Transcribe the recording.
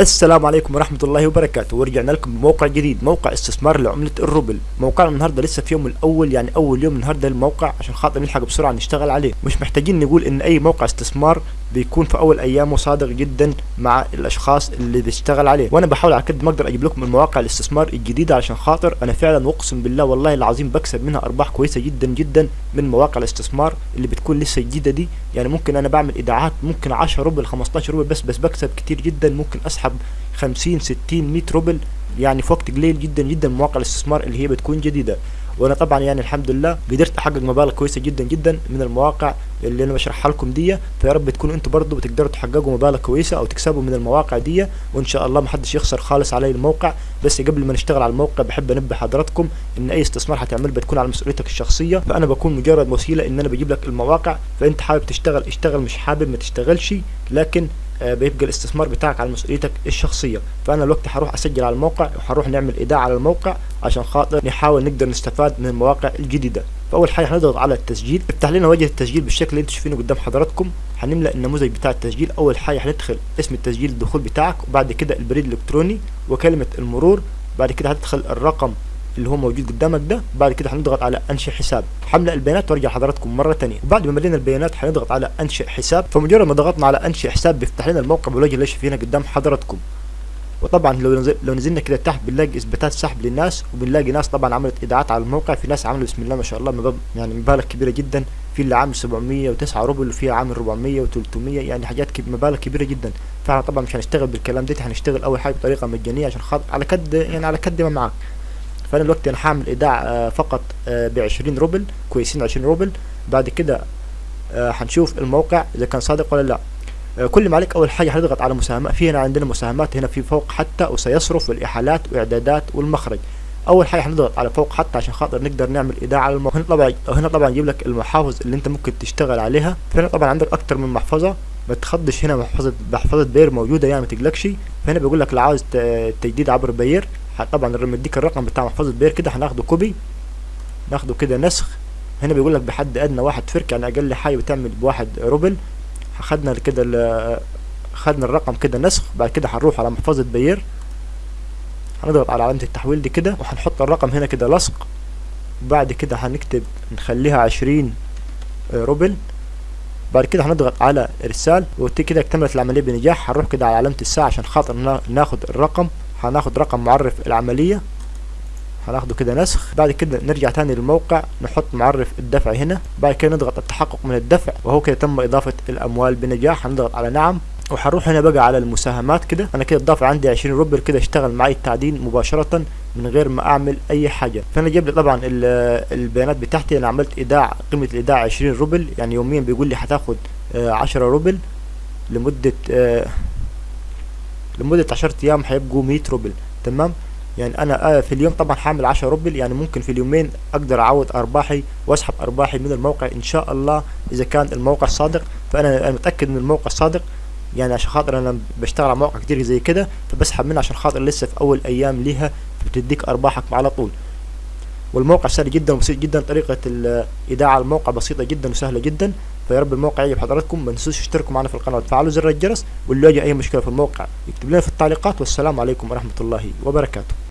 السلام عليكم ورحمة الله وبركاته. ورجعنا لكم بموقع جديد موقع استثمار لعملة الروبل. موقعنا النهاردة لسه في يوم الأول يعني أول يوم النهاردة الموقع عشان خاطر نلحق بسرعة نشتغل عليه. مش محتاجين نقول إن أي موقع استثمار بيكون في أول أيامه صادق جدا مع الأشخاص اللي بيشتغل عليه. وأنا بحاول على قد ما أقدر أجيب لكم المواقع الاستثمار الجديدة عشان خاطر أنا فعلا أقسم بالله والله العظيم بكسب منها أرباح كويسة جدا جدا من مواقع الاستثمار اللي بتكون لسه جديدة دي. يعني ممكن أنا بعمل إيداعات ممكن 10 روبل 15 روبل بس بس بكسب كتير جدا. ممكن أسحب 50 60 100 روبل يعني في وقت قليل جدا جدا مواقع الاستثمار اللي هي بتكون جديدة. وأنا طبعا يعني الحمد لله قدرت أحقق مبالغ كويسة جدا جدا من المواقع اللي أنا بشرحها لكم دي. فيا رب تكونوا أنتم برضو بتقدروا تحققوا مبالغ كويسة أو تكسبوا من المواقع دي. وإن شاء الله محدش يخسر خالص علي الموقع. بس قبل ما نشتغل على الموقع بحب أنبه حضراتكم إن أي استثمار هتعمل بتكون على مسؤوليتك الشخصية. فأنا بكون مجرد وسيلة إن أنا بجيب لك المواقع. فأنت حابب تشتغل اشتغل. مش حابب ما تشتغلش. لكن بيبقى الاستثمار بتاعك على مسؤوليتك الشخصية. فأنا الوقت هروح أسجل على الموقع وهنروح نعمل إيداع على الموقع عشان خاطر نحاول نقدر نستفاد من المواقع الجديدة. فأول حاجة هنضغط على التسجيل. افتح لنا واجهه التسجيل بالشكل اللي أنتم شايفينه قدام حضراتكم. هنملأ النموذج بتاع التسجيل. أول حاجة هندخل اسم التسجيل الدخول بتاعك وبعد كده البريد الإلكتروني وكلمة المرور بعد كده هتدخل الرقم اللي هو موجود قدامك ده بعد كده هنضغط على أنشئ حساب. حمل البيانات وارجع حضراتكم مرة ثانية وبعد ما ملينا البيانات هنضغط على أنشئ حساب. فمجرد ما ضغطنا على أنشئ حساب بيفتح لنا الموقع بالوجه اللي شايفينه قدام حضراتكم. وطبعا لو نزل لو نزلنا كده تحت بنلاقي إثباتات سحب للناس وبنلاقي ناس طبعا عملت ايداعات على الموقع. في ناس عملوا بسم الله ما شاء الله يعني مبالغ كبيرة جدا. في اللي عامل 709 روبل وفي عامل 400 و300 يعني حاجات كب مبالغ كبيرة جدا. فاحنا طبعا مش هنشتغل بالكلام ده هنشتغل أول حاجة بطريقة مجانية عشان خاطر على قد يعني على قد ما معاك. فأنا دلوقتي أنا هعمل إيداع آه، فقط ب 20 روبل كويسين 20 روبل. بعد كده آه، هنشوف الموقع إذا كان صادق ولا لا. آه، كل ما عليك أول حاجة هنضغط على مساهمات في هنا عندنا مساهمات هنا في فوق حتى وسيصرف والإحالات وإعدادات والمخرج. أول حاجة هنضغط على فوق حتى عشان خاطر نقدر نعمل إيداع على الموقع. هنا طبعا هنا طبعا يجيب لك المحافظ اللي أنت ممكن تشتغل عليها. فهنا طبعا عندك أكتر من محفظة. ما تخضش هنا محفظة محفظة بير موجودة يعني ما تقلقش. فهنا بيقول لك لو عاوز تجديد عبر بير طبعا مديك الرقم بتاع محفظة بير كده هناخده كوبي ناخده كده نسخ. هنا بيقول لك بحد أدنى واحد فرك يعني أقل حاجة بتعمل بواحد روبل. خدنا كده خدنا الرقم كده نسخ بعد كده هنروح على محفظة بير. هنضغط على علامة التحويل دي كده وهنحط الرقم هنا كده لصق. بعد كده هنكتب نخليها عشرين روبل. بعد كده هنضغط على إرسال. وكده اكتملت العملية بنجاح هنروح كده على علامة الساعة عشان خاطر ناخد الرقم. هناخد رقم معرف العملية. هناخده كده نسخ. بعد كده نرجع تاني للموقع. نحط معرف الدفع هنا. بعد كده نضغط التحقق من الدفع. وهو كده تم إضافة الأموال بنجاح. هنضغط على نعم. وهنروح هنا بقى على المساهمات كده. أنا كده الدافع عندي 20 روبل كده اشتغل معي التعدين مباشرة من غير ما أعمل أي حاجة. فأنا جايب لي طبعا البيانات بتاعتي. أنا عملت إيداع قيمة الإيداع 20 روبل. يعني يوميا بيقول لي هتاخد 10 روبل لمدة لمدة 10 أيام هيبقوا 100 روبل تمام؟ يعني أنا في اليوم طبعا هعمل 10 روبل يعني ممكن في اليومين أقدر اعوض أرباحي وأسحب أرباحي من الموقع إن شاء الله إذا كان الموقع صادق. فأنا متأكد إن الموقع صادق يعني عشان خاطر أنا بشتغل على مواقع كتير زي كده فبسحب منها عشان خاطر لسه في أول أيام ليها بتديك أرباحك على طول. والموقع سهل جدا وبسيط جدا طريقة الإيداع على الموقع بسيطة جدا وسهلة جدا. فيا رب الموقع يعجب حضراتكم ما تنسوش تشتركوا معنا في القناة وتفعلوا زر الجرس واللي يواجه أي مشكلة في الموقع يكتب لنا في التعليقات والسلام عليكم ورحمة الله وبركاته.